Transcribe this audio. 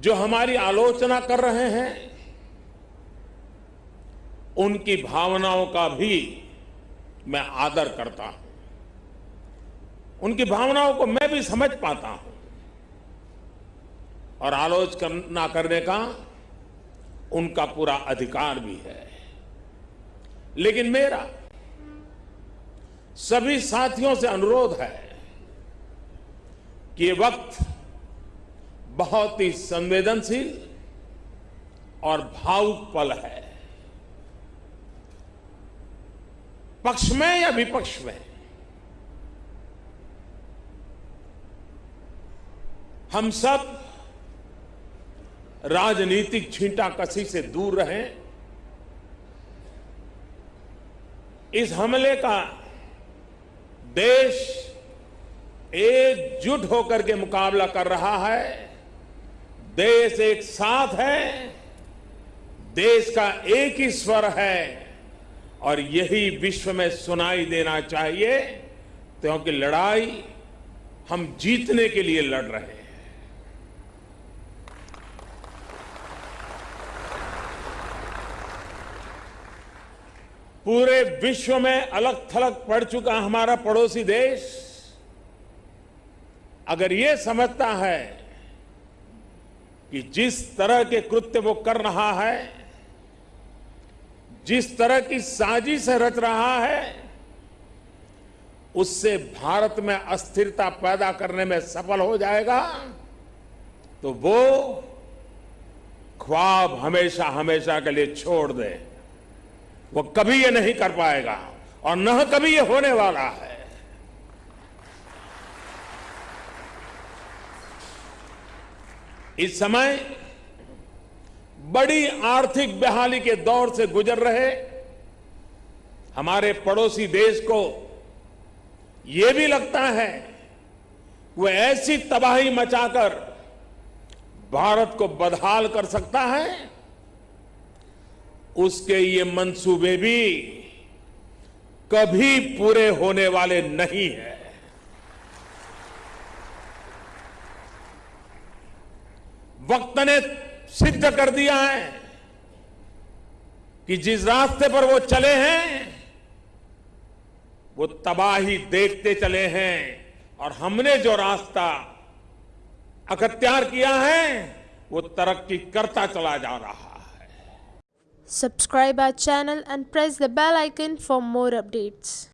जो हमारी आलोचना कर रहे हैं, उनकी भावनाओं का भी मैं आदर करता हूँ। उनकी भावनाओं को मैं भी समझ पाता हूँ। और आलोचना करने का उनका पूरा अधिकार भी है। लेकिन मेरा सभी साथियों से अनुरोध है कि ये वक्त बहुत ही संवेदनशील और भावुक पल है। पक्ष में या विपक्ष में? हम सब राजनीतिक छींटाकसी से दूर रहें। इस हमले का देश एकजुट होकर के मुकाबला कर रहा है। देश एक साथ है, देश का एक ही स्वर है, और यही विश्व में सुनाई देना चाहिए, क्योंकि लड़ाई हम जीतने के लिए लड़ रहे हैं। पूरे विश्व में अलग थलग पड़ चुका हमारा पड़ोसी देश। अगर ये समझता है कि जिस तरह के कृत्य वो कर रहा है, जिस तरह की साजिश रच रहा है, उससे भारत में अस्थिरता पैदा करने में सफल हो जाएगा तो वो ख्वाब हमेशा हमेशा के लिए छोड़ दे। वो कभी ये नहीं कर पाएगा और न कभी ये होने वाला है। इस समय बड़ी आर्थिक बहाली के दौर से गुजर रहे हमारे पड़ोसी देश को यह भी लगता है वो ऐसी तबाही मचाकर भारत को बदहाल कर सकता है। उसके ये मंसूबे भी कभी पूरे होने वाले नहीं है। वक्त ने सिद्ध कर दिया है कि जिस रास्ते पर वो चले हैं, वो तबाही देखते चले हैं और हमने जो रास्ता अखत्यार किया है, वो तरक्की करता चला जा रहा है Subscribe our channel and press the bell icon for more updates.